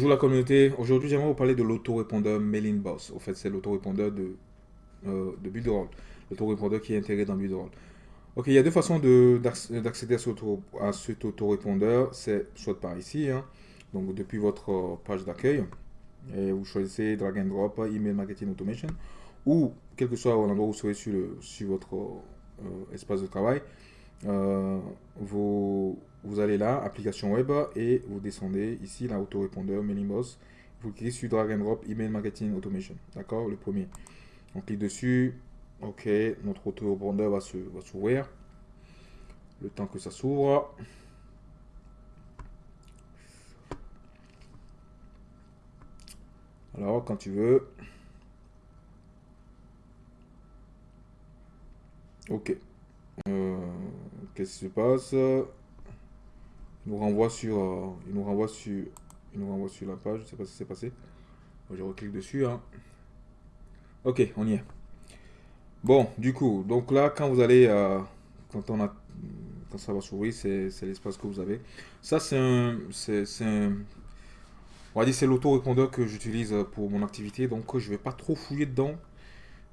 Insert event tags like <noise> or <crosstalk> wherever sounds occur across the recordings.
Bonjour la communauté. Aujourd'hui, j'aimerais vous parler de l'autorépondeur Mailing Boss. En fait, c'est l'autorépondeur de, euh, de Builderall. L'autorépondeur qui est intégré dans Builderall. Ok, il y a deux façons d'accéder à, cet autorépondeur. C'est soit par ici, hein, donc depuis votre euh, page d'accueil, et vous choisissez Drag and Drop, Email Marketing Automation, ou quel que soit l'endroit où vous serez sur, le, sur votre euh, espace de travail, euh, vous, vous allez là, application web, et vous descendez ici, là, autorépondeur, mailing boss. Vous cliquez sur drag and drop email marketing automation. D'accord Le premier. On clique dessus. Ok, notre autorépondeur va s'ouvrir. Le temps que ça s'ouvre. Alors, quand tu veux. Ok. Euh, qu'est-ce qui se passe? Il nous renvoie sur, euh, il nous renvoie sur, il nous renvoie sur la page. Je sais pas si c'est passé. Je reclique dessus. Hein. Ok, on y est. Bon, du coup, donc là, quand vous allez, euh, quand on a, quand ça va s'ouvrir, c'est l'espace que vous avez. Ça, c'est un, c'est un, on va dire, c'est l'auto-répondeur que j'utilise pour mon activité. Donc, je vais pas trop fouiller dedans.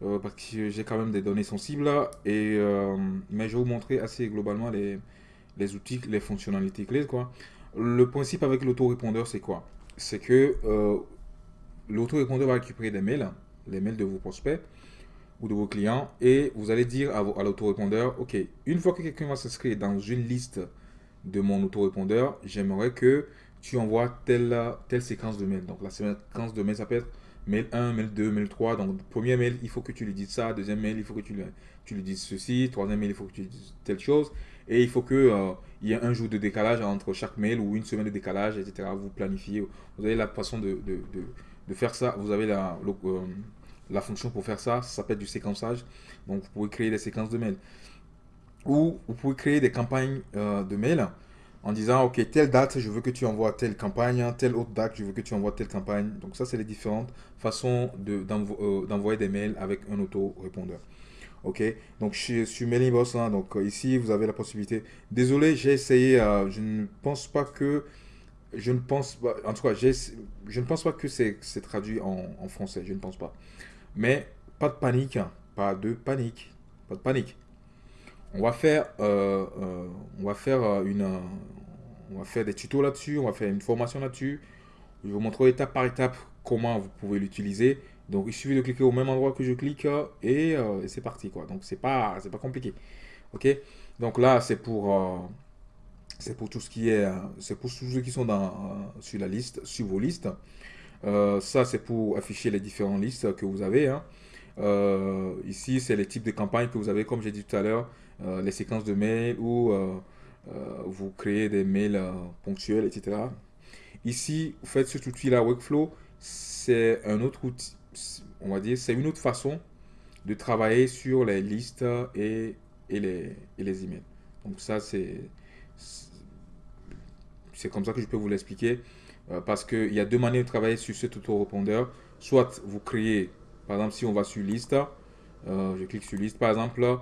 Euh, parce que j'ai quand même des données sensibles. Et, euh, mais je vais vous montrer assez globalement les, les outils, les fonctionnalités clés. Quoi. Le principe avec l'autorépondeur, c'est quoi? C'est que euh, l'autorépondeur va récupérer des mails, les mails de vos prospects ou de vos clients, et vous allez dire à, à l'autorépondeur, OK, une fois que quelqu'un va s'inscrire dans une liste de mon autorépondeur, j'aimerais que tu envoies telle, telle séquence de mails. Donc la séquence de mails, ça peut être mail 1, mail 2, mail 3. Donc, premier mail, il faut que tu lui dises ça. Deuxième mail, il faut que tu lui, tu lui dises ceci. Troisième mail, il faut que tu lui dises telle chose. Et il faut qu'il euh, y ait un jour de décalage entre chaque mail ou une semaine de décalage, etc. Vous planifiez. Vous avez la façon de, de, de, faire ça. Vous avez la, euh, la fonction pour faire ça. Ça s'appelle du séquençage. Donc, vous pouvez créer des séquences de mails. Ou vous pouvez créer des campagnes euh, de mails en disant, OK, telle date, je veux que tu envoies telle campagne, telle autre date, je veux que tu envoies telle campagne. Donc ça, c'est les différentes façons euh, d'envoyer des mails avec un auto-répondeur. OK, donc je suis Mailing Boss, hein, donc euh, ici, vous avez la possibilité. Désolé, j'ai essayé, euh, je ne pense pas que, je ne pense pas, en tout cas, je ne pense pas que c'est traduit en, français, je ne pense pas. Mais pas de panique, hein, pas de panique, pas de panique. On va faire, on va faire une, on va faire des tutos là-dessus, on va faire une formation là-dessus. Je vais vous montrer étape par étape comment vous pouvez l'utiliser. Donc, il suffit de cliquer au même endroit que je clique et, euh, c'est parti. quoi. Donc, c'est pas, pas compliqué. Ok? Donc là, c'est pour, euh, c'est pour tout ce qui est, euh, c'est pour tous ceux qui sont dans, sur la liste, sur vos listes. ça, c'est pour afficher les différentes listes que vous avez. Hein. ici, c'est les types de campagnes que vous avez, comme j'ai dit tout à l'heure, les séquences de mails ou euh, vous créez des mails euh, ponctuels, etc. Ici, vous faites cet outil-là, Workflow, c'est un autre outil, on va dire, c'est une autre façon de travailler sur les listes et, les, emails. Donc ça, c'est comme ça que je peux vous l'expliquer. Euh, parce qu'il y a deux manières de travailler sur cet autorépondeur. Soit vous créez, par exemple, si on va sur liste, je clique sur liste, par exemple,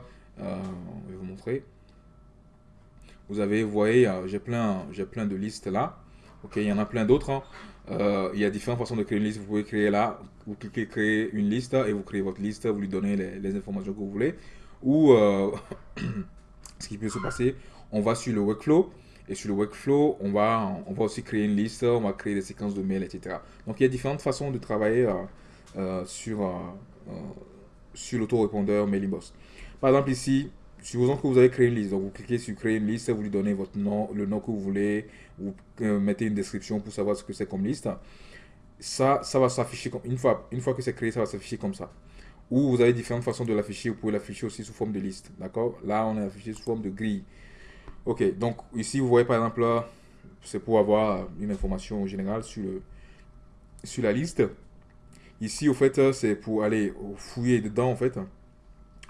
Vous avez, vous voyez, j'ai plein, j'ai plein de listes là. Ok, il y en a plein d'autres. Hein. Euh, il y a différentes façons de créer une liste. Vous pouvez créer là, vous cliquez créer une liste et vous créez votre liste, vous lui donnez les, informations que vous voulez. Ou euh, <coughs> ce qui peut se passer, on va sur le workflow et sur le workflow, on va, on va aussi créer une liste, on va créer des séquences de mails, etc. Donc il y a différentes façons de travailler euh, sur, sur l'autorépondeur MailingBoss. Par exemple ici, Supposons que vous avez créé une liste, donc vous cliquez sur créer une liste, vous lui donnez votre nom, le nom que vous voulez, vous euh, mettez une description pour savoir ce que c'est comme liste. Ça, ça va s'afficher comme une fois, une fois que c'est créé, ça va s'afficher comme ça. Ou vous avez différentes façons de l'afficher, vous pouvez l'afficher aussi sous forme de liste, d'accord? Là, on est affiché sous forme de grille. Ok, donc ici, vous voyez par exemple c'est pour avoir une information générale sur, le, sur la liste. Ici, au fait, c'est pour aller fouiller dedans, en fait.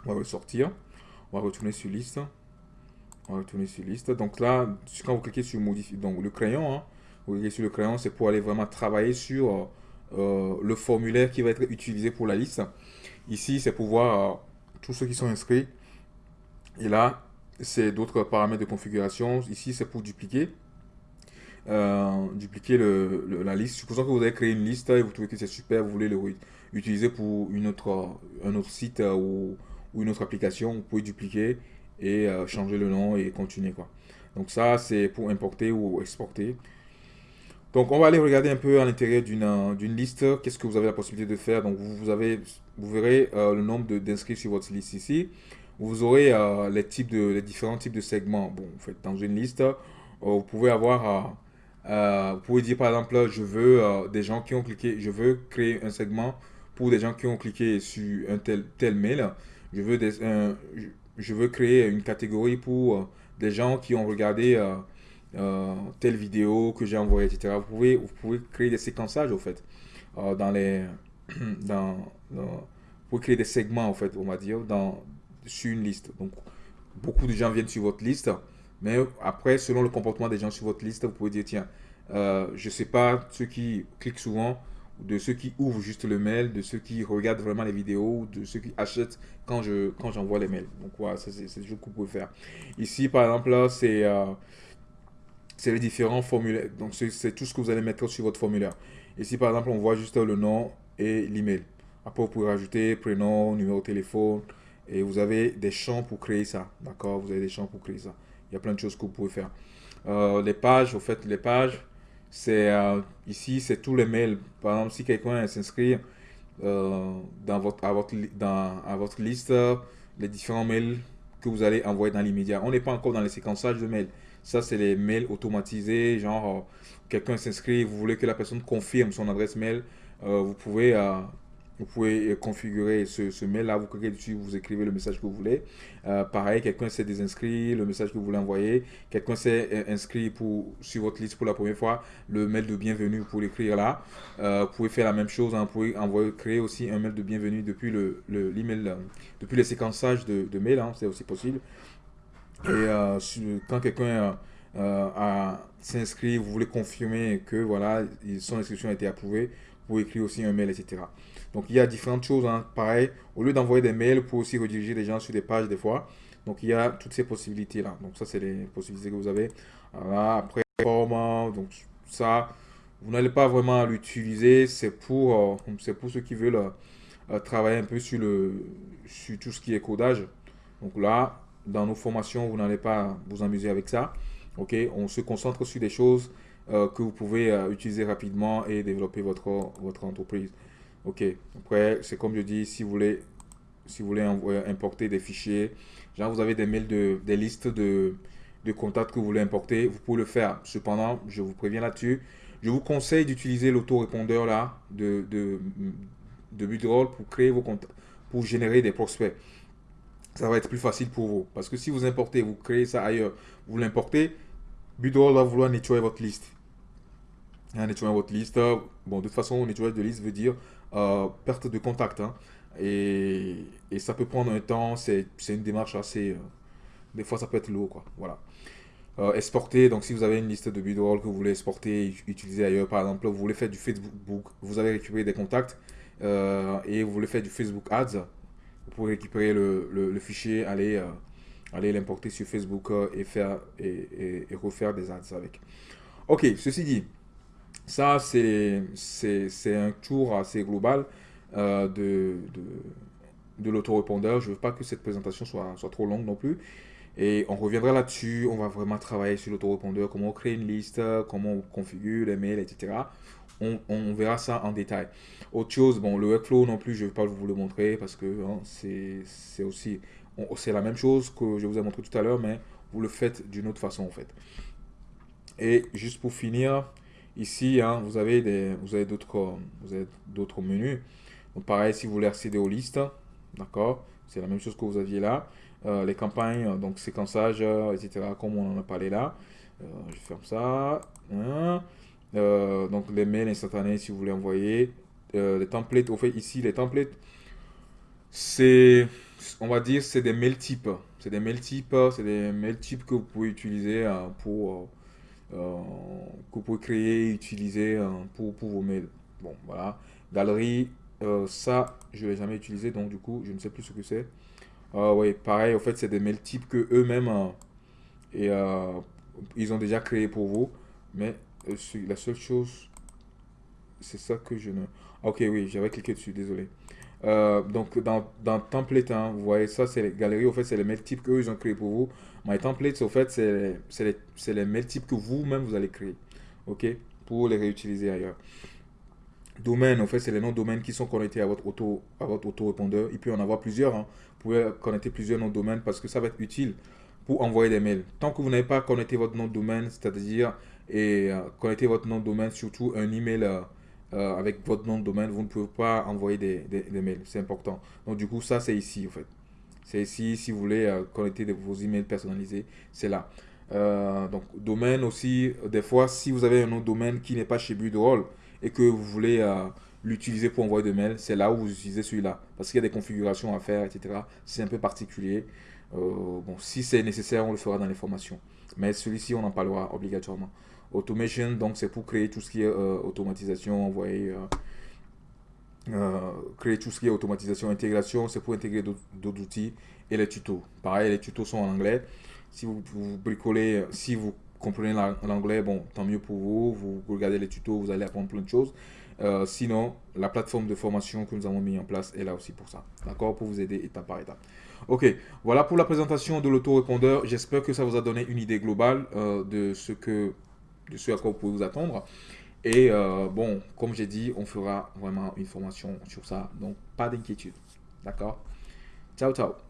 On va ressortir. On va retourner sur liste. On va retourner sur liste. Donc là, quand vous cliquez sur modifier, donc le crayon, hein, vous le crayon, c'est pour aller vraiment travailler sur euh, le formulaire qui va être utilisé pour la liste. Ici, c'est pour voir euh, tous ceux qui sont inscrits. Et là, c'est d'autres paramètres de configuration. Ici, c'est pour dupliquer. euh, dupliquer la liste. Supposons que vous avez créé une liste et vous trouvez que c'est super, vous voulez le utiliser pour une autre, un autre site euh, ou, ou une autre application, vous pouvez dupliquer et euh, changer le nom et continuer. Quoi. Donc ça, c'est pour importer ou exporter. Donc on va aller regarder un peu à l'intérieur d'une liste, qu'est-ce que vous avez la possibilité de faire? Donc vous, avez, vous verrez le nombre d'inscrits sur votre liste ici. Vous aurez les, types de, les différents types de segments. Bon, en fait, dans une liste, vous pouvez avoir euh, vous pouvez dire par exemple, je veux euh, des gens qui ont cliqué, je veux créer un segment pour des gens qui ont cliqué sur un tel, tel mail. Je veux, créer une catégorie pour euh, des gens qui ont regardé telle vidéo que j'ai envoyée, etc. Vous pouvez, créer des séquençages, au fait, dans les... <clears throat> Dans, vous pouvez créer des segments, en fait, on va dire, dans, sur une liste. Donc, beaucoup de gens viennent sur votre liste. Mais après, selon le comportement des gens sur votre liste, vous pouvez dire, tiens, euh, je ne sais pas ceux qui cliquent souvent, de ceux qui ouvrent juste le mail, de ceux qui regardent vraiment les vidéos, de ceux qui achètent quand je quand j'envoie les mails. Donc voilà, c'est des choses que vous pouvez faire. Ici, par exemple, là, c'est euh, les différents formulaires. Donc c'est tout ce que vous allez mettre sur votre formulaire. Ici, par exemple, on voit juste le nom et l'email. Après, vous pouvez rajouter prénom, numéro de téléphone, et vous avez des champs pour créer ça. D'accord? Vous avez des champs pour créer ça. Il y a plein de choses que vous pouvez faire. Euh, les pages, au fait, les pages, c'est euh, ici, c'est tous les mails. Par exemple, si quelqu'un s'inscrit euh, dans, votre, à votre, dans, à votre liste, les différents mails que vous allez envoyer dans l'immédiat. On n'est pas encore dans les séquençages de mails. Ça, c'est les mails automatisés, genre quelqu'un s'inscrit, vous voulez que la personne confirme son adresse mail, vous pouvez vous pouvez euh, configurer ce, mail-là, vous cliquez dessus, vous écrivez le message que vous voulez. Euh, pareil, quelqu'un s'est désinscrit, le message que vous voulez envoyer. Quelqu'un s'est euh, inscrit pour, sur votre liste pour la première fois, le mail de bienvenue, vous pouvez l'écrire là. vous pouvez faire la même chose, hein, vous pouvez envoyer, créer aussi un mail de bienvenue depuis le, le depuis les séquençages de, de mails, hein, c'est aussi possible. Et quand quelqu'un s'est inscrit, vous voulez confirmer que voilà, son inscription a été approuvée, pouvez écrire aussi un mail, etc. Donc, il y a différentes choses. Hein. Pareil, au lieu d'envoyer des mails, pour aussi rediriger les gens sur des pages des fois. Donc, il y a toutes ces possibilités-là. Donc, ça, c'est les possibilités que vous avez. Après, donc ça, vous n'allez pas vraiment l'utiliser. C'est pour, euh, pour ceux qui veulent euh, travailler un peu sur, le, sur tout ce qui est codage. Donc là, dans nos formations, vous n'allez pas vous amuser avec ça. Ok, on se concentre sur des choses euh, que vous pouvez utiliser rapidement et développer votre, votre entreprise. Ok, après, c'est comme je dis, si vous voulez, si vous voulez importer des fichiers, genre vous avez des mails, de, des listes de, de contacts que vous voulez importer, vous pouvez le faire. Cependant, je vous préviens là-dessus, je vous conseille d'utiliser l'autorépondeur là de, de, de pour créer vos contacts, pour générer des prospects. Ça va être plus facile pour vous. Parce que si vous importez, vous créez ça ailleurs, vous l'importez, Budroll va vouloir nettoyer votre liste. Hein, nettoyer votre liste. Bon, de toute façon, nettoyage de liste veut dire euh, perte de contact. Hein. Et, et, ça peut prendre un temps, c'est une démarche assez... Euh, des fois, ça peut être lourd, quoi. Voilà. Euh, exporter, donc si vous avez une liste de bidroll que vous voulez exporter, utiliser ailleurs, par exemple, vous voulez faire du Facebook, vous avez récupéré des contacts et vous voulez faire du Facebook Ads, vous pouvez récupérer le, le, fichier, aller, aller l'importer sur Facebook et, faire, et, et, refaire des ads avec. Ok, ceci dit, ça, c'est un tour assez global euh, de, de, de l'autorépondeur. Je ne veux pas que cette présentation soit, soit trop longue non plus. Et on reviendra là-dessus. On va vraiment travailler sur l'autorépondeur, comment on crée une liste, comment on configure les mails, etc. On, on, verra ça en détail. Autre chose, bon, le workflow non plus, je ne vais pas vous le montrer parce que hein, c'est aussi, c'est la même chose que je vous ai montré tout à l'heure, mais vous le faites d'une autre façon en fait. Et juste pour finir, Ici, hein, vous avez des, vous avez d'autres, vous avez d'autres menus. Pareil, si vous voulez accéder aux listes, d'accord, c'est la même chose que vous aviez là. Euh, les campagnes, donc séquençage, euh, etc., comme on en a parlé là. Euh, je ferme ça. Hein. donc, les mails instantanés, si vous voulez envoyer. les templates, au fait, ici, les templates, c'est, on va dire, c'est des mails types. C'est des mails types, c'est des mails types que vous pouvez utiliser pour euh, que vous pouvez créer et utiliser euh, pour, vos mails. Bon, voilà. Galerie, euh, ça, je ne l'ai jamais utilisé, donc du coup, je ne sais plus ce que c'est. oui, pareil, en fait, c'est des mails types que eux-mêmes et ils ont déjà créé pour vous, mais la seule chose, c'est ça que je ne... Ok, oui, j'avais cliqué dessus, désolé. Euh, donc, dans, dans template, hein, vous voyez, ça, c'est les galeries. Au fait, c'est les mails types qu'eux, ils ont créé pour vous. My templates, au fait, c'est les, les mails types que vous-même, vous allez créer. OK Pour les réutiliser ailleurs. Domaine, en fait, c'est les noms de domaines qui sont connectés à votre auto à votre auto-répondeur. Il peut y en avoir plusieurs. Hein. Vous pouvez connecter plusieurs noms de domaine parce que ça va être utile pour envoyer des mails. Tant que vous n'avez pas connecté votre nom de domaine, c'est-à-dire et euh, connecter votre nom de domaine, surtout un email euh, euh, avec votre nom de domaine, vous ne pouvez pas envoyer des, mails. C'est important. Donc du coup, ça c'est ici en fait. C'est ici si vous voulez connecter vos emails personnalisés, c'est là. donc domaine aussi, des fois si vous avez un de domaine qui n'est pas chez Budroll et que vous voulez l'utiliser pour envoyer des mails, c'est là où vous utilisez celui-là. Parce qu'il y a des configurations à faire, etc. C'est un peu particulier. bon, si c'est nécessaire, on le fera dans les formations. Mais celui-ci, on en parlera obligatoirement. Automation, donc c'est pour créer tout ce qui est euh, automatisation, envoyer, euh, euh, créer tout ce qui est automatisation, intégration, c'est pour intégrer d'autres outils et les tutos. Pareil, les tutos sont en anglais. Si vous, bricolez, si vous comprenez l'anglais, bon, tant mieux pour vous. Vous regardez les tutos, vous allez apprendre plein de choses. sinon, la plateforme de formation que nous avons mis en place est là aussi pour ça. D'accord? Pour vous aider étape par étape. Ok, voilà pour la présentation de l'autorépondeur. J'espère que ça vous a donné une idée globale de ce que de ce à quoi vous pouvez vous attendre. Et euh, bon, comme j'ai dit, on fera vraiment une formation sur ça. Donc, pas d'inquiétude. D'accord? Ciao, ciao